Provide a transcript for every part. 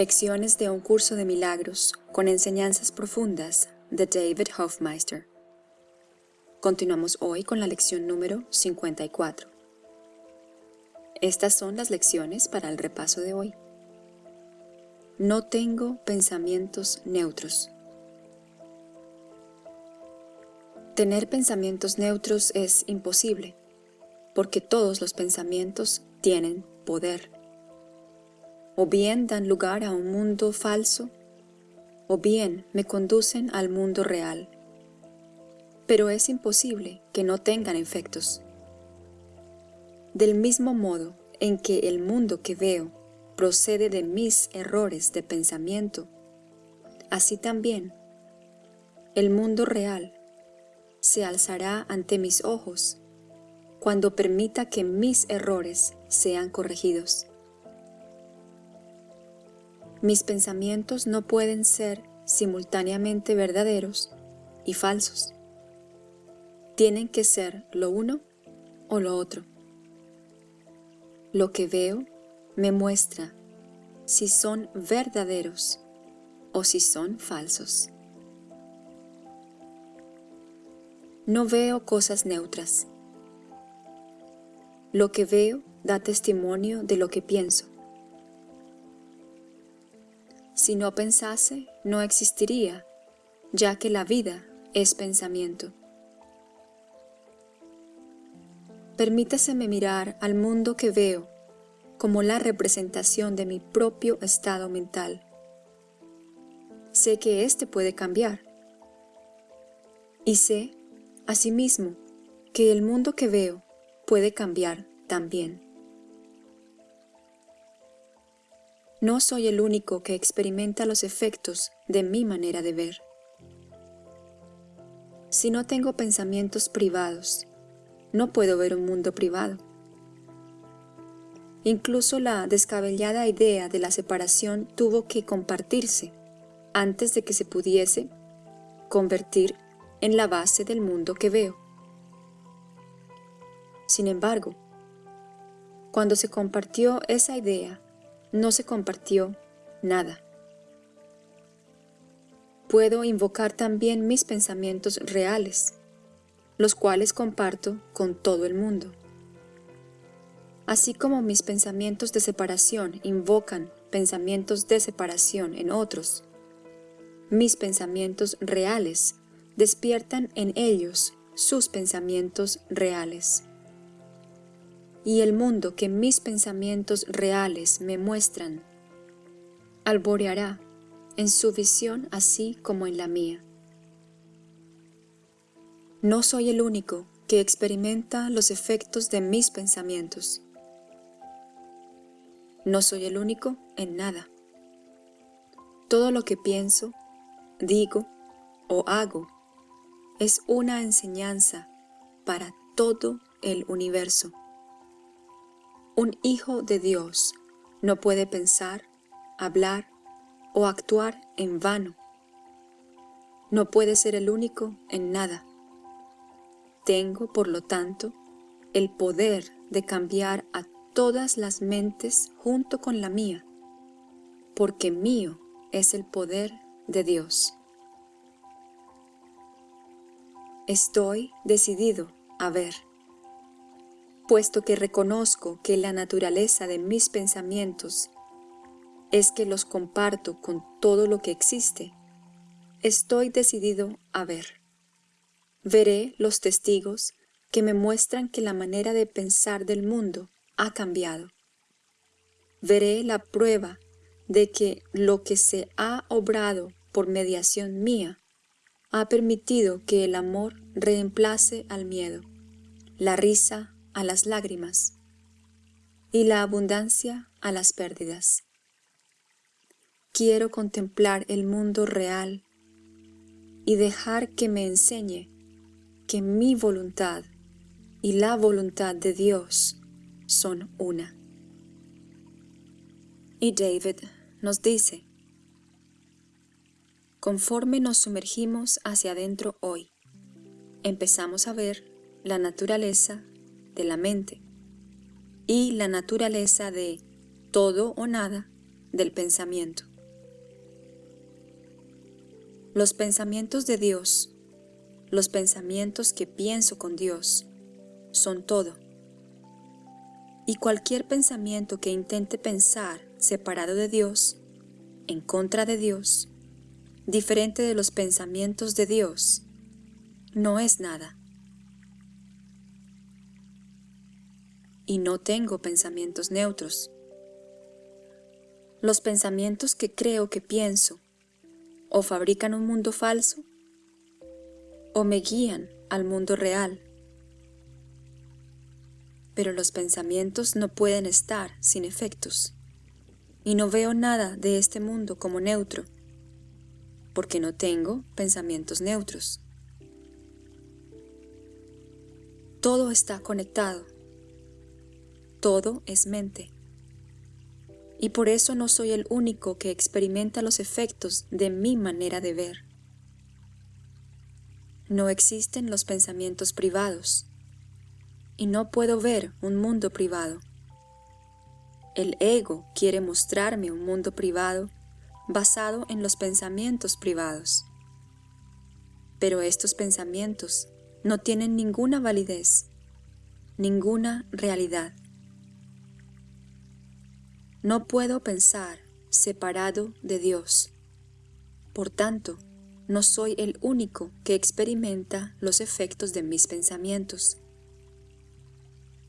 Lecciones de un curso de milagros con enseñanzas profundas de David Hofmeister. Continuamos hoy con la lección número 54. Estas son las lecciones para el repaso de hoy. No tengo pensamientos neutros. Tener pensamientos neutros es imposible, porque todos los pensamientos tienen poder o bien dan lugar a un mundo falso, o bien me conducen al mundo real. Pero es imposible que no tengan efectos. Del mismo modo en que el mundo que veo procede de mis errores de pensamiento, así también el mundo real se alzará ante mis ojos cuando permita que mis errores sean corregidos. Mis pensamientos no pueden ser simultáneamente verdaderos y falsos. Tienen que ser lo uno o lo otro. Lo que veo me muestra si son verdaderos o si son falsos. No veo cosas neutras. Lo que veo da testimonio de lo que pienso. Si no pensase, no existiría, ya que la vida es pensamiento. Permítaseme mirar al mundo que veo como la representación de mi propio estado mental. Sé que éste puede cambiar. Y sé, asimismo, que el mundo que veo puede cambiar también. No soy el único que experimenta los efectos de mi manera de ver. Si no tengo pensamientos privados, no puedo ver un mundo privado. Incluso la descabellada idea de la separación tuvo que compartirse antes de que se pudiese convertir en la base del mundo que veo. Sin embargo, cuando se compartió esa idea, no se compartió nada. Puedo invocar también mis pensamientos reales, los cuales comparto con todo el mundo. Así como mis pensamientos de separación invocan pensamientos de separación en otros, mis pensamientos reales despiertan en ellos sus pensamientos reales y el mundo que mis pensamientos reales me muestran alboreará en su visión así como en la mía. No soy el único que experimenta los efectos de mis pensamientos. No soy el único en nada. Todo lo que pienso, digo o hago es una enseñanza para todo el universo. Un hijo de Dios no puede pensar, hablar o actuar en vano. No puede ser el único en nada. Tengo, por lo tanto, el poder de cambiar a todas las mentes junto con la mía, porque mío es el poder de Dios. Estoy decidido a ver puesto que reconozco que la naturaleza de mis pensamientos es que los comparto con todo lo que existe, estoy decidido a ver. Veré los testigos que me muestran que la manera de pensar del mundo ha cambiado. Veré la prueba de que lo que se ha obrado por mediación mía ha permitido que el amor reemplace al miedo, la risa a las lágrimas y la abundancia a las pérdidas. Quiero contemplar el mundo real y dejar que me enseñe que mi voluntad y la voluntad de Dios son una. Y David nos dice, conforme nos sumergimos hacia adentro hoy, empezamos a ver la naturaleza de la mente y la naturaleza de todo o nada del pensamiento. Los pensamientos de Dios, los pensamientos que pienso con Dios, son todo. Y cualquier pensamiento que intente pensar separado de Dios, en contra de Dios, diferente de los pensamientos de Dios, no es nada. Y no tengo pensamientos neutros. Los pensamientos que creo que pienso o fabrican un mundo falso o me guían al mundo real pero los pensamientos no pueden estar sin efectos. Y no veo nada de este mundo como neutro, porque no tengo pensamientos neutros. Todo está conectado. Todo es mente. Y por eso no soy el único que experimenta los efectos de mi manera de ver. No existen los pensamientos privados y no puedo ver un mundo privado. El ego quiere mostrarme un mundo privado basado en los pensamientos privados. Pero estos pensamientos no tienen ninguna validez, ninguna realidad. No puedo pensar separado de Dios. Por tanto, no soy el único que experimenta los efectos de mis pensamientos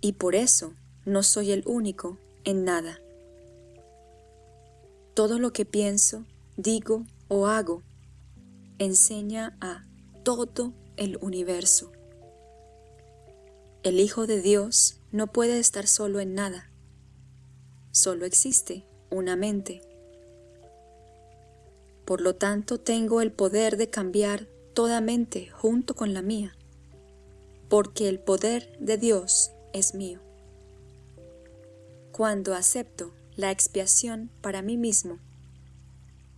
y por eso no soy el único en nada. Todo lo que pienso, digo o hago enseña a todo el universo. El Hijo de Dios no puede estar solo en nada. Solo existe una mente. Por lo tanto, tengo el poder de cambiar toda mente junto con la mía, porque el poder de Dios es mío. Cuando acepto la expiación para mí mismo,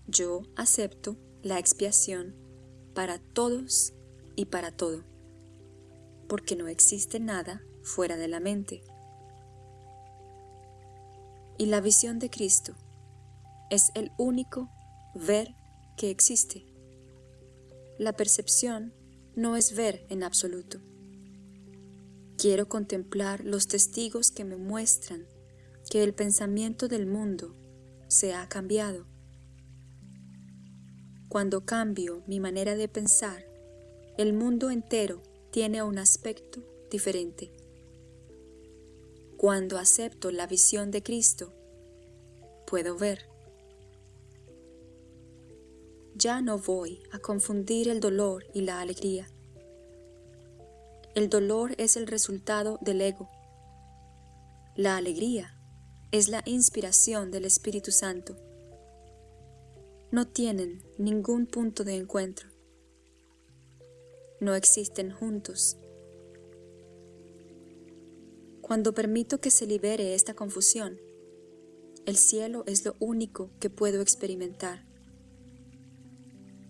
yo acepto la expiación para todos y para todo, porque no existe nada fuera de la mente. Y la visión de Cristo es el único ver que existe. La percepción no es ver en absoluto. Quiero contemplar los testigos que me muestran que el pensamiento del mundo se ha cambiado. Cuando cambio mi manera de pensar, el mundo entero tiene un aspecto diferente. Cuando acepto la visión de Cristo, puedo ver. Ya no voy a confundir el dolor y la alegría. El dolor es el resultado del ego. La alegría es la inspiración del Espíritu Santo. No tienen ningún punto de encuentro. No existen juntos. Cuando permito que se libere esta confusión, el cielo es lo único que puedo experimentar.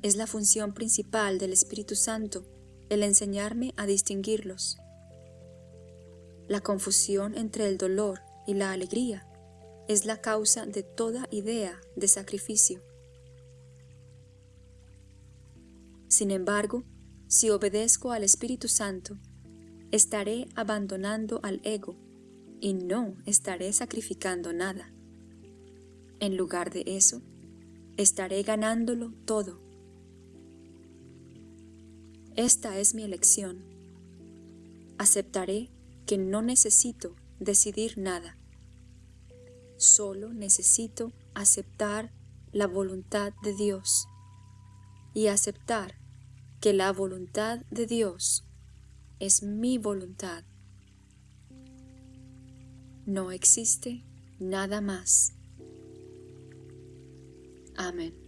Es la función principal del Espíritu Santo el enseñarme a distinguirlos. La confusión entre el dolor y la alegría es la causa de toda idea de sacrificio. Sin embargo, si obedezco al Espíritu Santo, estaré abandonando al ego y no estaré sacrificando nada. En lugar de eso, estaré ganándolo todo esta es mi elección. Aceptaré que no necesito decidir nada. Solo necesito aceptar la voluntad de Dios y aceptar que la voluntad de Dios es mi voluntad. No existe nada más. Amén.